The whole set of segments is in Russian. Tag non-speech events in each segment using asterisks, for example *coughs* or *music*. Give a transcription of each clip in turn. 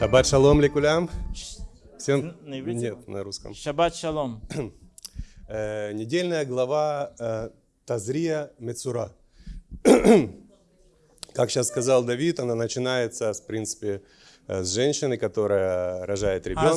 Шаббат шалом ликулям. Всем... На? Нет, на русском. Шаббат шалом. Э, недельная глава э, Тазрия Мецура. как сейчас сказал Давид, она начинается, в принципе, э, с женщины, которая рожает ребенка.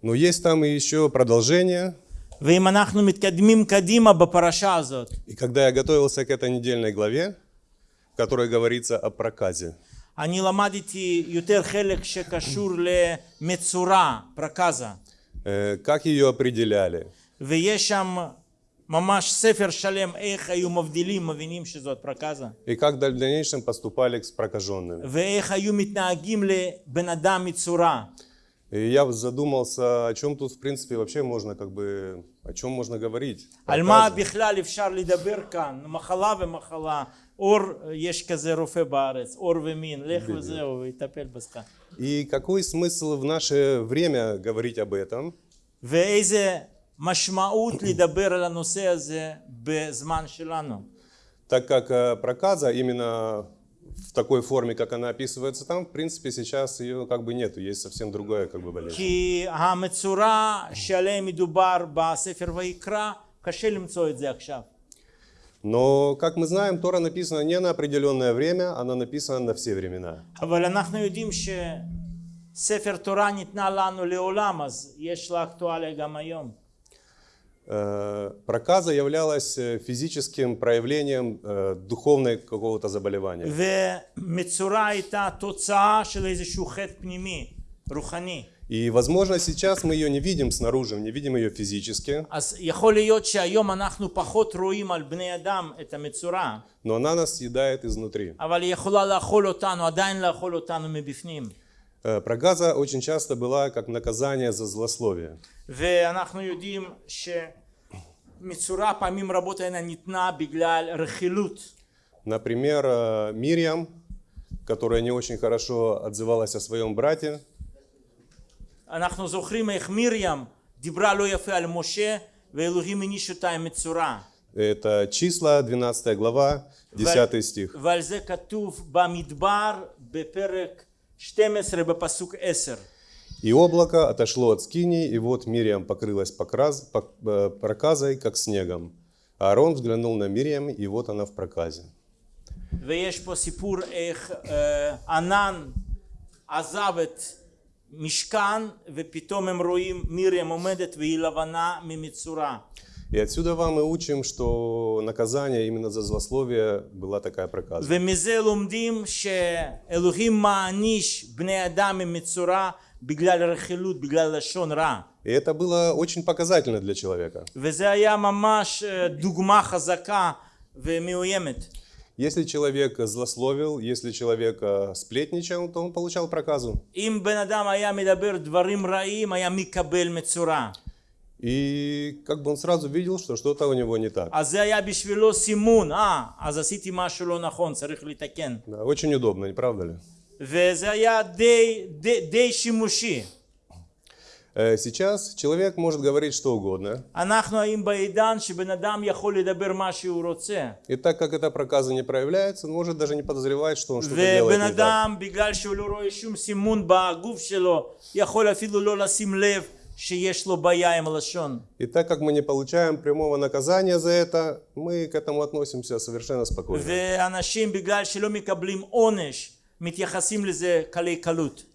Но ну, есть там и еще продолжение. И когда я готовился к этой недельной главе, в которой говорится о проказе, אני למדתי יותר חלק שקשור למצורע, פרקזה. э, как ее определяли, ויש שם ממש ספר שלם איך היו מבדילים, מבינים שזאת פרקזה. и как в дальнейшем поступали с прокаженными. ואיך היו מתנהגים לבן אדם מצורע. И я задумался, о чем тут, в принципе, вообще можно, как бы, о чем можно говорить? Альма бихляли в шарли дабиркан, ну, махала ве махала, ор э, ешказе руфе барец, ор ве мин, лех и тапель баска. И какой смысл в наше время говорить об этом? Везе машмаут ли дабер нусезе безман шилану. Так как э, проказа именно в такой форме, как она описывается там, в принципе, сейчас ее как бы нету, есть совсем другая как бы болезнь. כי המצורע שעליהם מדובר בספר ויקרא, קשה למצוא את זה עכשיו. Но, как мы знаем, Тора написана не на определенное время, она написана на все времена. אבל אנחנו יודעים שספר תורה ניתנה לנו לעולם, אז יש לה אקטואליה גם היום. Э, проказа являлась э, физическим проявлением э, духовной какого-то заболевания. И, возможно, сейчас мы ее не видим снаружи, не видим ее физически. Но она нас съедает изнутри. אבל היא יכולה לאכול אותנו, עדיין לאכול אותנו מבפנים. Э, Проказа очень часто была как наказание за злословие. ואנחנו יודעים שמצורע פעמים רבות אינה ניתנה בגלל רכילות. Например, э, Мирьям, которая не очень хорошо отзывалась о своем брате, אנחנו זוכרים איך מרים דיברה לא יפה על משה ואלוהים העניש אותה עם מצורע. это числа, 12 глава, 10 стих. ועל זה כתוב במדבר בפרק 12 בפסוק 10. «И облако отошло от скини, и вот Мириам покрылась покраз- пок- э, проказой, как снегом. Аарон взглянул на Мириам, и вот она в проказе». ויש פה סיפור איך אה, ענן עזב את משכן ופתאום הם רואים מרים עומדת והיא לבנה ממצורע. И отсюда вам мы учим, что наказание именно за злословие была такая проказа. ומזה לומדים שאלוהים מעניש בני אדם ממצורע בגלל רכילות, בגלל לשון רע. И это было очень показательно для человека. וזה היה ממש אה, דוגמה חזקה ומאוימת. Если человек злословил, если человек э, сплетничал, то он получал проказу. אם בן אדם היה מדבר דברים רעים, היה מקבל מצורע. И как бы он сразу видел, что что-то у него не так. Да, очень удобно, не правда ли? Э, сейчас человек может говорить что угодно. И так как эта проказа не проявляется, он может даже не подозревать, что он что-то делает не так. אדם, בגלל שהוא לא רואה שום סימון בגוף שלו, יכול אפילו לא לשים לב שיש לו בעיה עם הלשון. И так как мы не получаем прямого наказания за это, мы к этому относимся совершенно спокойно. ואנשים, בגלל שלא מקבלים עונש, מתייחסים לזה קלי קלות.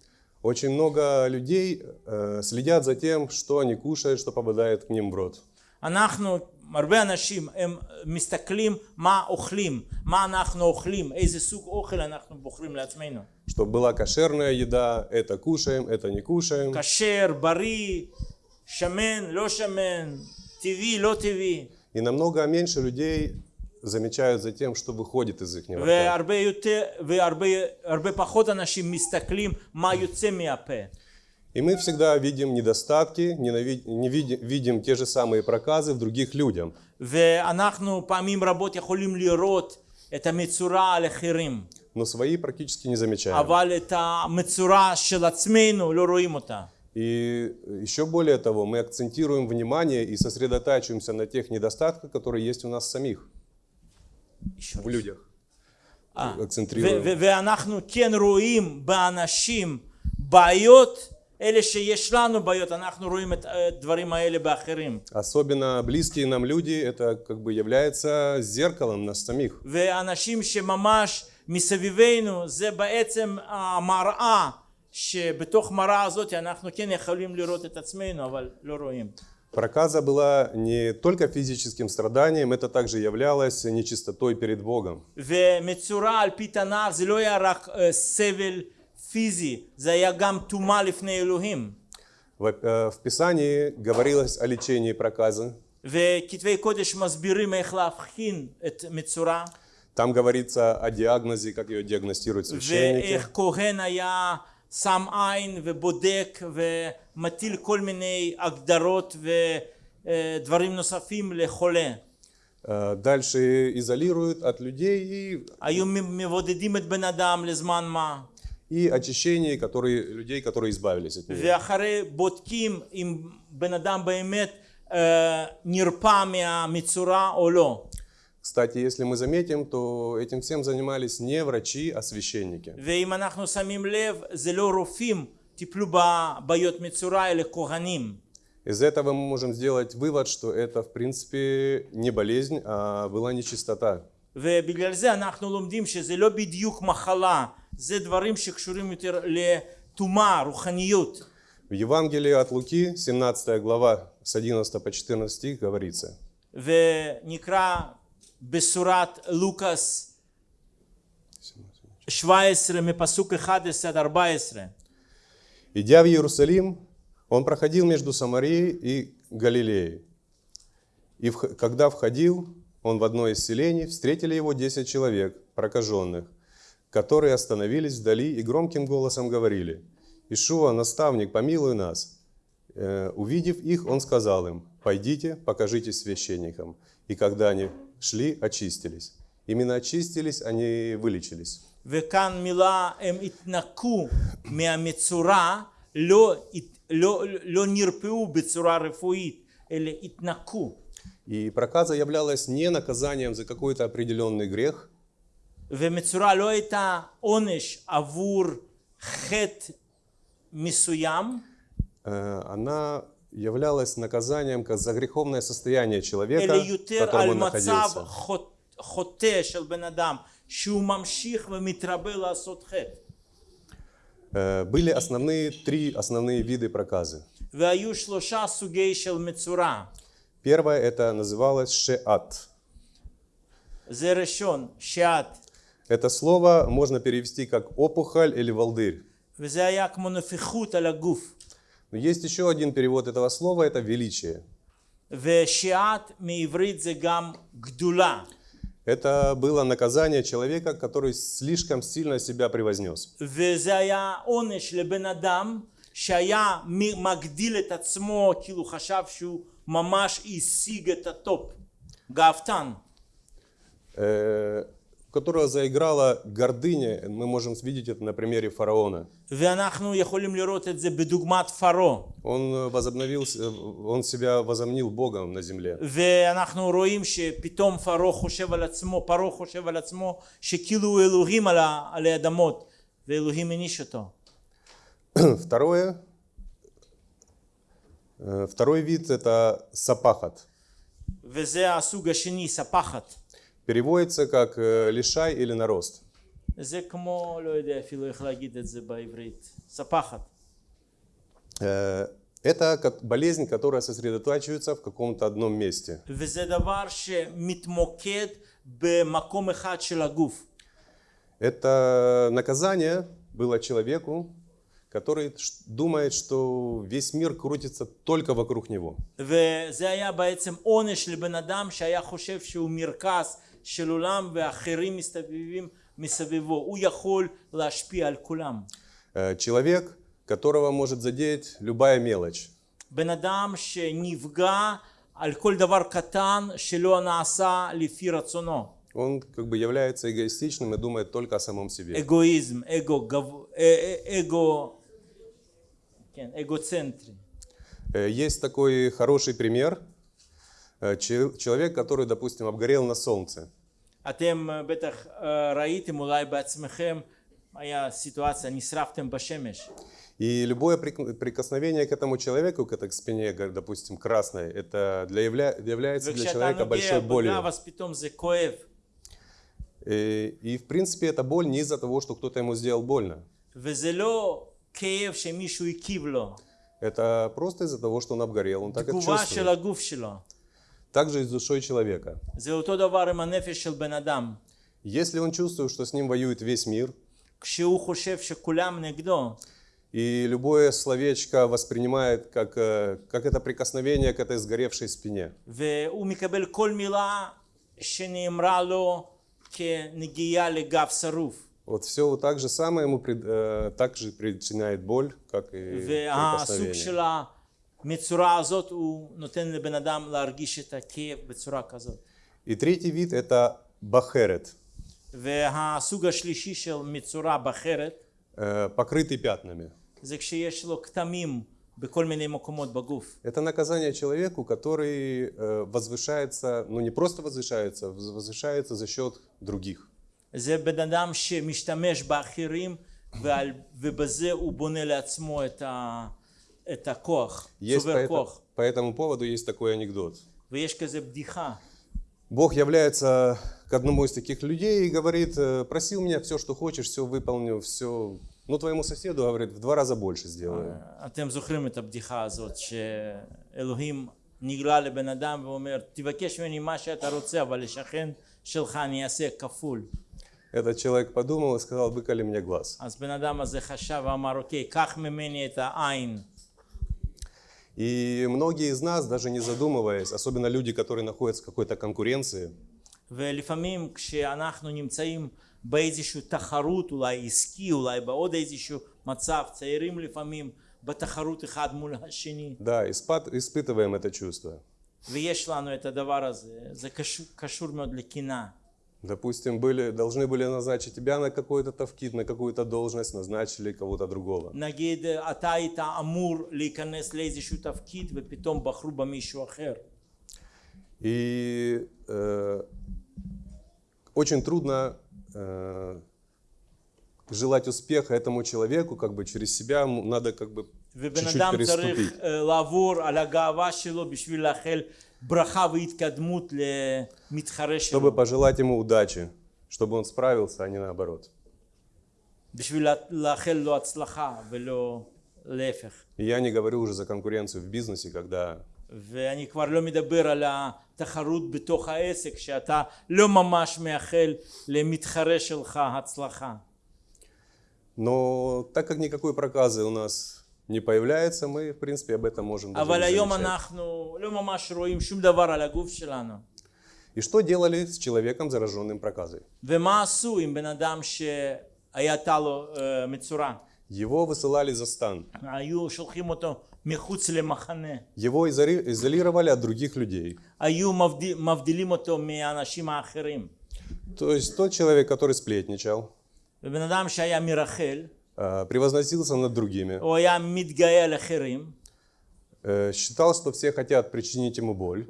Очень много людей э, следят за тем, что они кушают, что попадает к ним в рот. אנחנו, הרבה אנשים, הם מסתכלים מה אוכלים, מה אנחנו אוכלים, איזה סוג אוכל אנחנו בוחרים לעצמנו. Чтобы была кошерная еда, это кушаем, это не кушаем. כשר, בריא, שמן, לא שמן, טבעי, לא טבעי. И намного меньше людей замечают за тем, что выходит из их рта. והרבה יותר, והרבה הרבה פחות אנשים מסתכלים מה יוצא מהפה. И мы всегда видим недостатки, ненави- не види- видим те же самые проказы в других людях. ואנחנו פעמים רבות יכולים לראות את המצורע על אחרים, Но свои практически не замечаем. אבל את המצורע של עצמנו לא רואים אותה. И еще более того, мы акцентируем внимание и сосредотачиваемся на тех недостатках, которые есть у нас самих, в людях. אה, ו- акцентрируем. ו- ואנחנו כן רואים באנשים בעיות, אלה שיש לנו בעיות, אנחנו רואים את הדברים האלה באחרים. Особенно близкие нам люди, это как бы является зеркалом нас самих. ואנשים שממש מסביבנו זה בעצם המראה שבתוך מראה הזאת אנחנו כן יכולים לראות את עצמנו אבל לא רואים. Проказа была не только физическим страданием, это также являлось нечистотой перед Богом. ומצורע על פי תנ"ך זה לא היה רק אה, סבל פיזי, זה היה גם טומאה לפני אלוהים. В, э, в Писании говорилось о лечении проказы. וכתבי קודש מסבירים איך להבחין את מצורע, Там говорится о диагнозе, как ее диагностируют священники. ואיך כהן היה שם עין ובודק ומטיל כל מיני הגדרות ודברים נוספים לחולה. Э, Дальше изолируют от людей и, היו מבודדים את בן אדם לזמן מה, и очищение которые, людей, которые избавились от нее. ואחרי בודקים אם בן אדם באמת אה, נרפא מהמצורע או לא. Кстати, если мы заметим, то этим всем занимались не врачи, а священники. ואם אנחנו שמים לב, זה לא רופאים טיפלו בבעיות מצורע, אלא כהנים. Из этого мы можем сделать вывод, что это в принципе не болезнь, а была нечистота. ובגלל זה אנחנו לומדים שזה לא בדיוק מחלה, זה דברים שקשורים יותר לטומאה, רוחניות. В Евангелии от Луки, 17 глава, с 11 по 14 стих говорится. ונקרא בשורת לוקאס 17 מפסוק 11 עד 14. Идя в Иерусалим, он проходил между Самарией и Галилеей. И вх- когда входил он в одно из селений, встретили его десять человек, прокаженных, которые остановились вдали и громким голосом говорили, «Ишуа, наставник, помилуй нас». Э, Увидев их, он сказал им, «Пойдите, покажитесь священникам». И когда они шли, очистились. Именно очистились, они вылечились. וכאן מילה הם התנקו מהמצורע, לא, לא, לא נרפאו בצורה רפואית, אלא התנקו. И проказа являлась не наказанием за какой-то определенный грех, ומצורע לא הייתה עונש עבור חטא מסוים, Э, она являлась наказанием как за греховное состояние человека, אלא в יותר котором על он מצב находился. חוט- חוטא של בן אדם, שהוא ממשיך ומתרבה לעשות חטא. Э, Были основные три основные виды проказы. והיו שלושה סוגי של מצורע. Первое это называлось шеат. זה ראשון, שעת. Это слово можно перевести как опухоль или волдырь. וזה היה כמו נפיחות על הגוף. Но есть еще один перевод этого слова, это величие. ושעת מעברית זה גם גדולה. Это было наказание человека, который слишком сильно себя превознес. וזה היה עונש לבן אדם שהיה מ- מגדיל את עצמו, כאילו חשב שהוא ממש השיג את הטופ. גאוותן. Э, у которого заиграла гордыня, мы можем видеть это на примере фараона. ואנחנו יכולים לראות את זה בדוגמת פרעה. Он э, возобновился, он себя возомнил Богом на земле. ואנחנו רואים שפתאום פרעה חושב על עצמו, פרעה חושב על עצמו שכאילו הוא אלוהים על, ה, על האדמות, ואלוהים העניש אותו. *clears throat* Второе, э, второй вид это сапахат. וזה הסוג השני, ספחת. Переводится как э, лишай или нарост. זה כמו, לא יודע אפילו איך להגיד את זה בעברית, ספחת. Э, Это как болезнь, которая сосредотачивается в каком-то одном месте. וזה דבר שמתמוקד במקום אחד של הגוף. Это наказание было человеку, который ш- думает, что весь мир крутится только вокруг него. וזה היה בעצם עונש לבן אדם שהיה חושב שהוא מרכז של עולם ואחרים מסתובבים מסביבו. הוא יכול להשפיע על כולם. Э, Человек, которого может задеть любая мелочь. בן אדם שנפגע על כל דבר קטן שלא נעשה לפי רצונו. Он как бы является эгоистичным и думает только о самом себе. אגואיזם, אגו, גב... אה, אה, אגו, כן, אגוצנטרי. Э, Есть такой хороший пример. Э, че- Человек, который, допустим, обгорел на солнце. אתם אה, בטח אה, ראיתם אולי בעצמכם, היה סיטואציה, נשרפתם בשמש. И любое прик- прикосновение к этому человеку, к этой к спине, как, допустим, красной, это для явля- является для וכשאתה человека נוגע большой болью. בגב אז פתאום זה כואב. И, и, в принципе, это боль не из-за того, что кто-то ему сделал больно. וזה לא כאב שמישהו הקיב לו, Это просто из-за того, что он обгорел, он так это תגובה של чувствует. Также и с душой человека. Если он чувствует, что с ним воюет весь мир, и любое словечко воспринимает как, э, как это прикосновение к этой сгоревшей спине. Вот все вот так же самое ему э, также причиняет боль, как и прикосновение. של המצורה הזאת הוא נותן לבן אדם להרגיש את הכאב בצורה כזאת. И третий вид это бахерет, והסוג השלישי של מצורה בחרת э, покрытый пятнами. זה כשיש לו כתמים בכל מיני מקומות בגוף. Это наказание человеку, который э, возвышается, ну не просто возвышается, воз- возвышается за счет других. זה בן אדם שמשתמש באחרים ועל, ובזה הוא בונה לעצמו את, ה, את הכוח, Есть по, צובר это- כוח. по этому поводу есть такой анекдот. ויש כזה בדיחה. Бог является к одному из таких людей и говорит, э, проси у меня все, что хочешь, все выполню, все. Ну, твоему соседу, говорит, в два раза больше сделаю. אתם זוכרים את הבדיחה הזאת שאלוהים נגלה לבן אדם ואומר תבקש ממני מה שאתה רוצה אבל לשכן שלך אני אעשה כפול. Этот человек подумал и сказал, выколи мне глаз. אז בן אדם הזה חשב ואמר אוקיי קח ממני את העין И многие из нас, даже не задумываясь, особенно люди, которые находятся в какой-то конкуренции, ולפעמים כשאנחנו נמצאים באיזושהי תחרות אולי עסקי אולי בעוד איזשהו מצב צעירים לפעמים בתחרות אחד מול השני да, испат- испытываем это чувство. ויש לנו את הדבר הזה זה קשור, קשור מאוד לקנאה Допустим, были, должны были назначить тебя на какой-то тавкит, на какую-то должность, назначили кого-то другого. נגיד אתה היית אמור להיכנס לאיזשהו תפקיד ופתאום בחרו במישהו אחר И э, очень трудно э, желать успеха этому человеку, как бы через себя ему надо как бы ובן чуть-чуть אדם צריך переступить. אה, לעבור על הגאווה שלו בשביל לאחל ברכה והתקדמות למתחרה Чтобы שלו пожелать ему удачи, чтобы он справился, а не наоборот. בשביל לה- לאחל לו הצלחה ולא להפך И я не говорю уже за конкуренцию в бизнесе, когда ואני כבר לא מדבר על התחרות בתוך העסק שאתה לא ממש מאחל למתחרה שלך הצלחה Но так как никакой проказы у нас не появляется, мы, в принципе, об этом можем даже И что делали с человеком, зараженным проказой? Его высылали за стан. Его изолировали от других людей. То есть тот человек, который сплетничал, Э, превозносился над другими, э, считал, что все хотят причинить ему боль,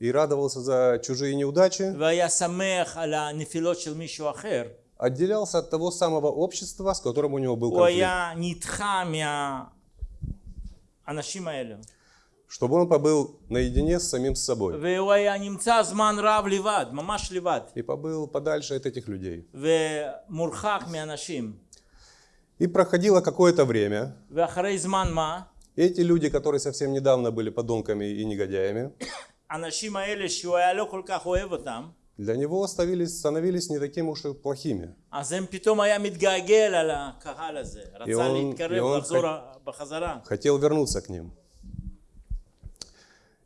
и радовался за чужие неудачи, отделялся от того самого общества, с которым у него был конфликт чтобы он побыл наедине с самим собой. И побыл подальше от этих людей. И проходило какое-то время. Эти люди, которые совсем недавно были подонками и негодяями, *coughs* для него оставились, становились не такими уж и плохими. И он, и он хотел вернуться к ним.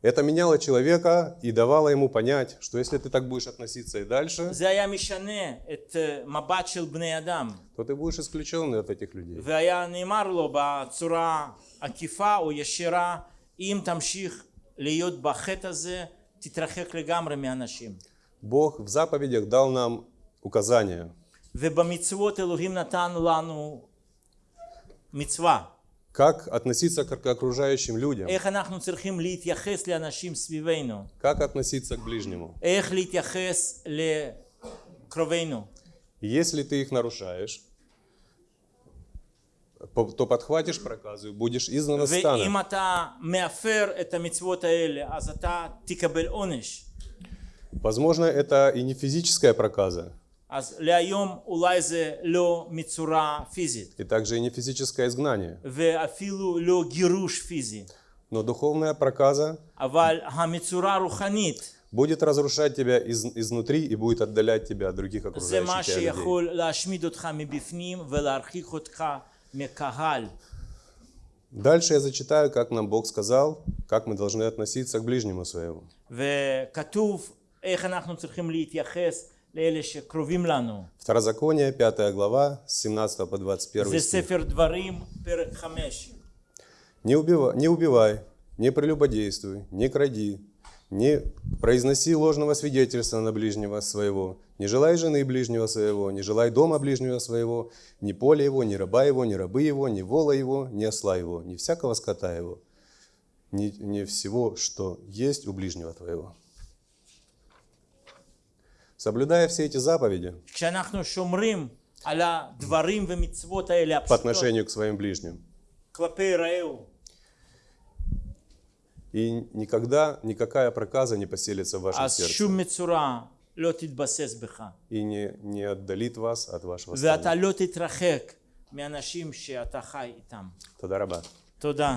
Это меняло человека и давало ему понять, что если ты так будешь относиться и дальше, זה היה משנה את אה, מבט של בני אדם, то ты будешь исключенный от этих людей. והיה נאמר לו בצורה עקיפה או ישירה, אם תמשיך להיות בחטא הזה, תתרחק לגמרי מאנשים. Бог в заповедях дал нам указания. ובמצוות אלוהים נתן לנו מצווה, Как относиться к окружающим людям? Как относиться к ближнему? Если ты их нарушаешь, то подхватишь проказу будешь изгнан. Возможно, это и не физическая проказа. И также и не физическое изгнание. Но духовная проказа будет разрушать тебя из, изнутри и будет отдалять тебя от других окружающих тебя людей. Дальше я зачитаю, как нам Бог сказал, как мы должны относиться к ближнему своему. Второзаконие, 5 глава, с 17 по 21 стих. Не, убивай, не убивай, не прелюбодействуй, не кради, не произноси ложного свидетельства на ближнего своего, не желай жены ближнего своего, не желай дома ближнего своего, ни поля его, ни раба его, ни рабы его, ни вола его, ни осла его, ни всякого скота его, ни, ни всего, что есть у ближнего твоего». Соблюдая все эти заповеди כשאנחנו שומרים על הדברים ומצוות האלה по הפשוטות отношению к своим ближним, כלפי רעהו, и никогда никакая проказа не поселится в вашем אז сердце שום מצורע לא תתבסס בך. и не, не отдалит вас от вашего стана. ואתה לא תתרחק מאנשים שאתה חי איתם. Туда раба. תודה.